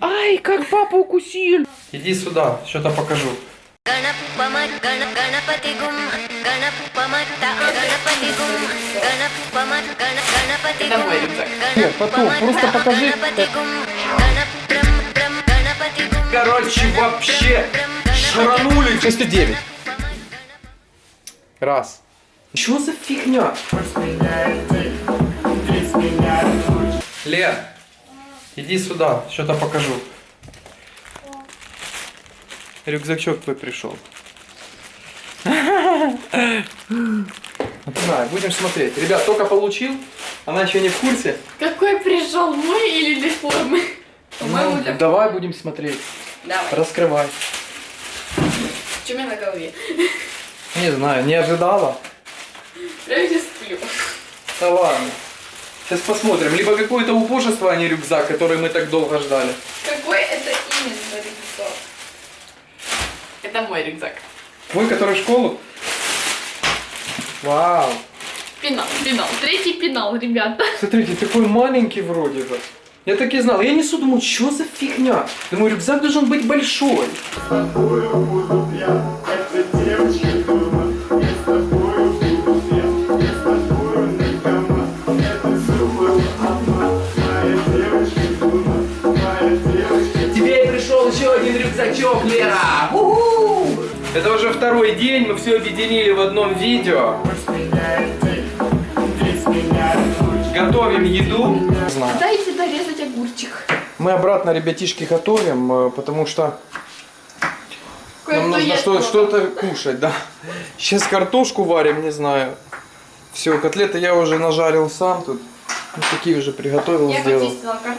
Ай, как папа укусил. Иди сюда, что-то покажу. Нет, потом, просто покажи. Короче, вообще шаранули. 609. Раз. Чего за фигня? Просто Лен, иди сюда, что-то покажу. Рюкзачок твой пришел. Знаю, будем смотреть. Ребят, только получил. Она еще не в курсе. Какой пришел, мой или для формы? Ну, для давай будем смотреть. Давай. Раскрывай. Что у меня на голове? Не знаю, не ожидала. Прям сейчас сплю. Да ладно. Сейчас посмотрим. Либо какое-то убожество, а не рюкзак, который мы так долго ждали. Какой это именно рюкзак? Это мой рюкзак. Твой, который в школу? Вау. Пенал, пенал. Третий пенал, ребята. Смотрите, такой маленький вроде бы. Я так и знал. Я несу, думаю, что за фигня? Думаю, рюкзак должен быть большой. Тебе рюкзачок, Лера! Это уже второй день, мы все объединили в одном видео. Готовим еду. Дайте дорезать огурчик. Мы обратно, ребятишки, готовим, э, потому что нам нужно что- что-то кушать, да. Сейчас картошку варим, не знаю. Все, котлеты я уже нажарил сам тут. Вот такие уже приготовил, Я сделал.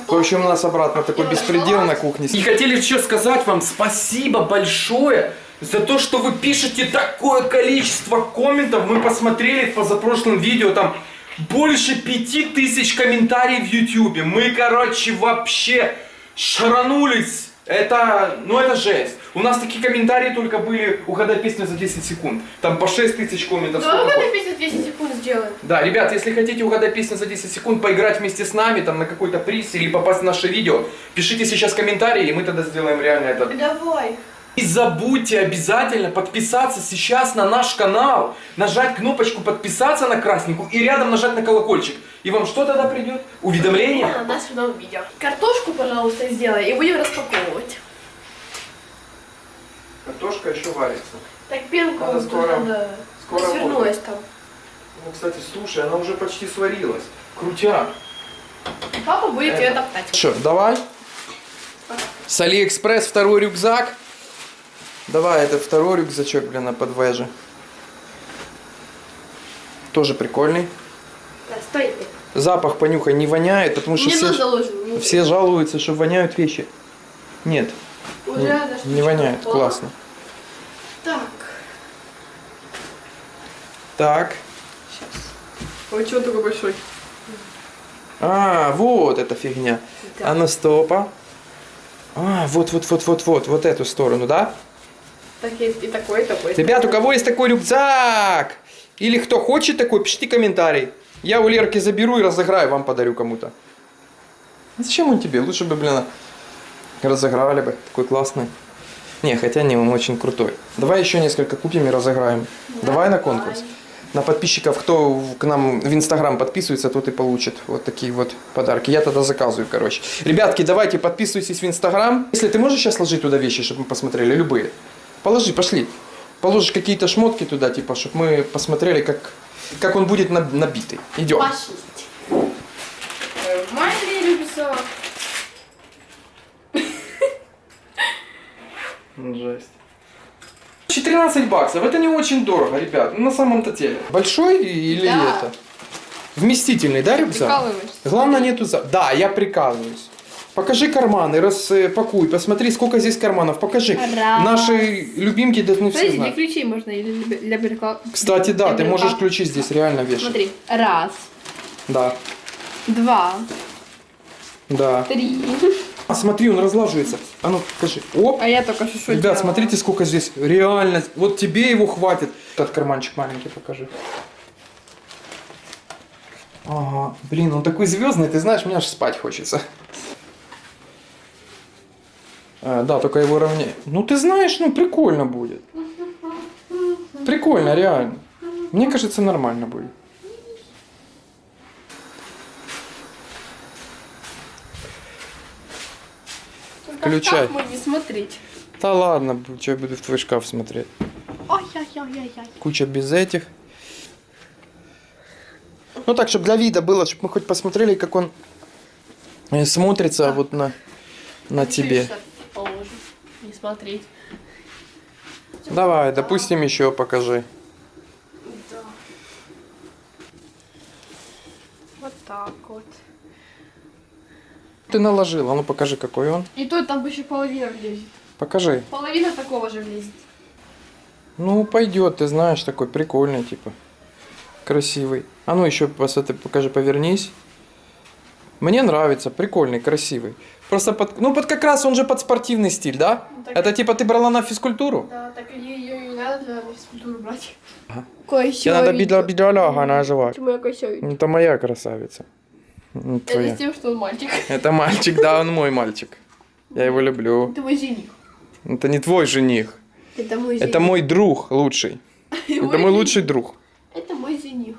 В общем, у нас обратно такой беспредел на кухне. И хотели еще сказать вам спасибо большое за то, что вы пишете такое количество комментов. Мы посмотрели в позапрошлом видео, там больше пяти тысяч комментариев в Ютубе. Мы, короче, вообще шаранулись. Это, ну это жесть. У нас такие комментарии только были «Угадай песню за 10 секунд». Там по 6 тысяч комментов. Давай сколько угадай песню 10 секунд сделаем. Да, ребят, если хотите угадать песню за 10 секунд, поиграть вместе с нами, там на какой-то приз или попасть в наше видео, пишите сейчас комментарии, и мы тогда сделаем реально это. Давай. И забудьте обязательно подписаться сейчас на наш канал, нажать кнопочку подписаться на красненькую и рядом нажать на колокольчик. И вам что тогда придет? Уведомление? На нас в новом видео. Картошку, пожалуйста, сделай и будем распаковывать. Картошка еще варится. Так пенку Надо скоро- надо. скоро свернулась там. Ну, кстати, слушай, она уже почти сварилась. Крутяк. Папа будет Это. ее топтать. Что, давай? С Алиэкспресс второй рюкзак. Давай, это второй рюкзачок, блин, на подвеже. Тоже прикольный. Да, стой ты. Запах понюхай не воняет, потому что Мне все, все жалуются, что воняют вещи. Нет, Уже не, не воняет, упала. классно. Так. Так. Ой, чего такой большой? А, вот эта фигня. Да. А ну стопа. А, вот, вот, вот, вот, вот, вот эту сторону, да? Так есть и такой, и такой. Ребят, у кого есть такой рюкзак? Или кто хочет такой, пишите комментарий. Я у Лерки заберу и разыграю, вам подарю кому-то. Зачем он тебе? Лучше бы, блин, разыграли бы. Такой классный. Не, хотя не, он очень крутой. Давай еще несколько купим и разыграем. Давай на конкурс. На подписчиков, кто к нам в Инстаграм подписывается, тот и получит вот такие вот подарки. Я тогда заказываю, короче. Ребятки, давайте подписывайтесь в Инстаграм. Если ты можешь сейчас сложить туда вещи, чтобы мы посмотрели, любые. Положи, пошли. Положишь какие-то шмотки туда, типа, чтобы мы посмотрели, как, как он будет наб- набитый. Идем. Пошли. Маленький рюкзак. Жесть. 14 баксов, это не очень дорого, ребят, ну, на самом-то деле. Большой или Да. это? Вместительный, да, рюкзак? Прикалываешься? Главное нету за... Да, я прикалываюсь. Покажи карманы, распакуй, посмотри, сколько здесь карманов. Покажи. Раз. Наши любимки должны все Смотрите, для знать. ключей можно или для, для прикла- Кстати, да, для ты можешь ключи здесь реально вешать. Смотри. Раз, Да, два, да. три. А, смотри, он разлаживается. А ну, покажи. Оп. А я только что Ребят, делала? смотрите, сколько здесь. Реально, вот тебе его хватит. Этот карманчик маленький покажи. Ага. Блин, он такой звездный, ты знаешь, мне аж спать хочется. А, да, только его ровнее. Ну ты знаешь, ну прикольно будет. Прикольно, реально. Мне кажется, нормально будет. Только Включай. в не смотреть. Да ладно, что я буду в твой шкаф смотреть. Ой-ой-ой-ой-ой. Куча без этих. Ну так, чтобы для вида было, чтобы мы хоть посмотрели, как он э, смотрится вот на, на тебе. Смотреть. Давай, допустим, еще покажи. Да. Вот так вот. Ты наложила, ну покажи, какой он. И то там еще половина влезет. Покажи. Половина такого же влезет. Ну, пойдет, ты знаешь, такой прикольный, типа. Красивый. А ну еще посмотри, покажи, повернись. Мне нравится, прикольный, красивый. Просто под, ну под как раз он же под спортивный стиль, да? Ну, так- Это типа ты брала на физкультуру? Да, так ее, ее не надо для физкультуры брать. Ага. Тебе надо бедра бедроляга называть. Почему я косяю? Это моя красавица. Ну, Это твоя. с тем, что он мальчик. Это мальчик, да, он мой мальчик. Я его люблю. Это мой жених. Это не твой жених. Это мой жених. Это мой друг лучший. Это мой лучший друг. Это мой жених.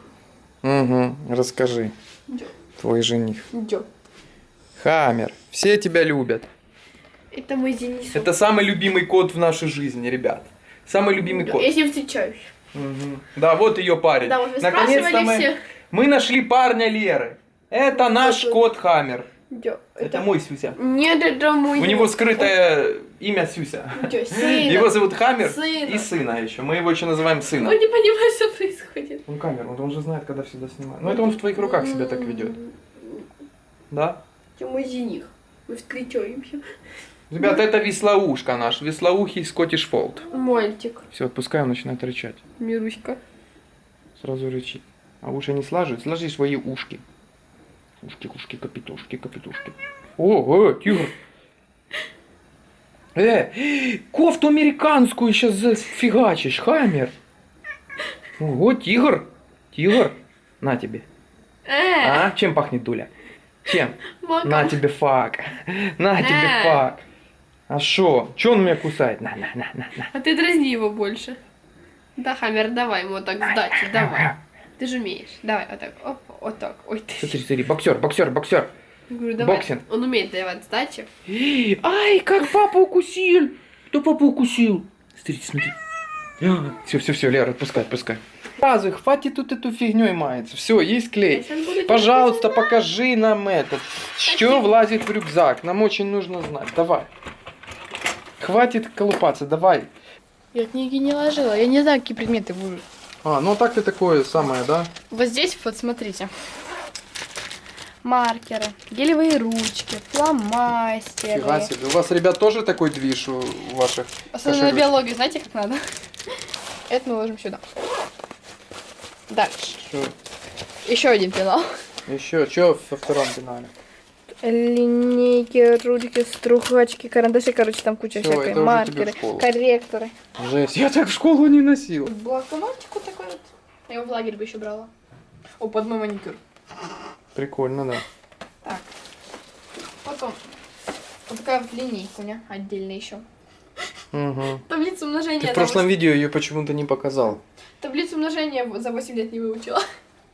Угу, расскажи. Твой жених. Джо. Хаммер. Все тебя любят. Это мой жених. Это самый любимый кот в нашей жизни, ребят. Самый любимый кот. Я с ним встречаюсь. Мгм. Да, вот ее парень. Да, вот Наконец-то мы, все. мы нашли парня Леры. Это наш Вот. кот Хаммер. Джо. Это мой Сюся. Нет, это мой У него скрытое имя Сюся. Его зовут Хаммер Сына. и сына еще. Мы его еще называем сына. Он не понимает, что происходит. Он камер, он, он же знает, когда всегда снимает. Но это он в твоих руках себя так ведет. Да? Это мой жених. Мы встречаемся. Ребята, это веслоушка наш, веслоухий Скоттиш Фолд. Мальчик. Все, отпускай, он начинает рычать. Мируська. Сразу рычит. А уши не слаживают? Сложи свои ушки. Ушки, ушки, капитушки, капитушки. О, э, тигр. Э, кофту американскую сейчас зафигачишь, хаммер. Ого, тигр. Тигр. На тебе. Э, А, чем пахнет Дуля? Чем? маком. На тебе fuck. На тебе Э. fuck. А шо? Чё он меня кусает? На, на, на, на, на. А ты дразни его больше. Да, Хаммер, давай ему вот так сдачи, давай. Ты же умеешь. Давай, вот так, оп, вот так. Ой, ты. Смотри, смотри, боксер, боксер, боксер. Говорю, давай. боксинг. Он умеет давать сдачи. Ай, как папа укусил. Кто папу укусил? Смотрите, смотри. Все, все, все, Лера, отпускай, отпускай. Сразу, хватит тут эту фигней мается. Все, есть клей. Пожалуйста, покажи нам это. Что влазит в рюкзак? Нам очень нужно знать. Давай. Хватит колупаться, давай. Я книги не ложила. Я не знаю, какие предметы будут. А, ну так ты такое самое, да? Вот здесь вот смотрите. Маркеры, гелевые ручки, фломастеры. Фига себе. У вас, ребят, тоже такой движ у ваших? Особенно на биологии, знаете, как надо? Это мы ложим сюда. Дальше. Чё? Еще один пенал. Еще, что во втором пенале? Линейки, ручки, струхачки, карандаши, короче, там куча Всё, всякой. Маркеры, корректоры. Жесть, я так в школу не носил. Блокнотик вот такой вот. Я его в лагерь бы еще брала. О, под мой маникюр. Прикольно, да. Так. Потом. Вот такая вот линейка у меня отдельно еще. Угу. Таблицу умножения. Ты в прошлом восемь- видео ее почему-то не показал. Таблицу умножения за 8 лет не выучила.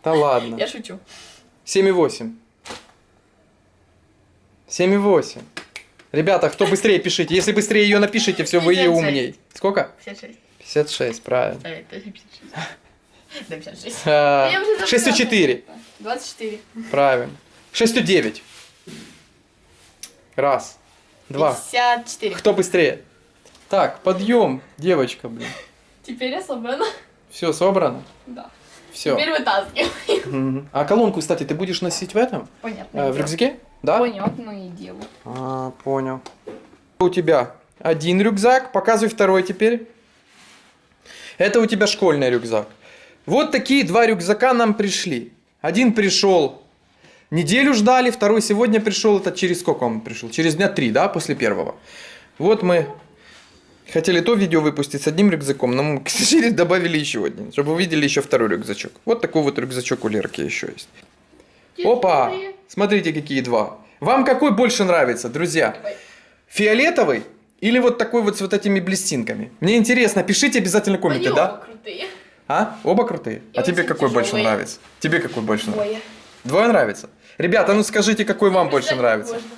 Да ладно. Я шучу. 7,8. 7,8. Ребята, кто быстрее пишите. Если быстрее ее напишите, все, вы ее 56. умней. Сколько? 56. 56, правильно. Да, это 56. Да, 56. А, Я уже 6,4. 24. Правильно. 6,9. Раз. Два. 54. Кто быстрее? Так, подъем, девочка, блин. Теперь я собрана. Все, собрано? Да. Все. Теперь вытаскиваем. А колонку, кстати, ты будешь носить в этом? Понятно. Э, в рюкзаке? Да? Понятно и дело. А, понял. У тебя один рюкзак, показывай второй теперь. Это у тебя школьный рюкзак. Вот такие два рюкзака нам пришли. Один пришел, неделю ждали, второй сегодня пришел. Это через сколько он пришел? Через дня три, да, после первого. Вот мы хотели то видео выпустить с одним рюкзаком, но мы, к сожалению, добавили еще один, чтобы вы видели еще второй рюкзачок. Вот такой вот рюкзачок у Лерки еще есть. Опа! Смотрите, какие два. Вам какой больше нравится, друзья? Фиолетовый или вот такой вот с вот этими блестинками? Мне интересно, пишите обязательно Они комменты, оба да? крутые. А? Оба крутые? И А тебе какой больше тяжелые. нравится? Тебе какой больше нравится? Двое. Двое нравится? Ребята, ну скажите, какой вам больше нравится? можно.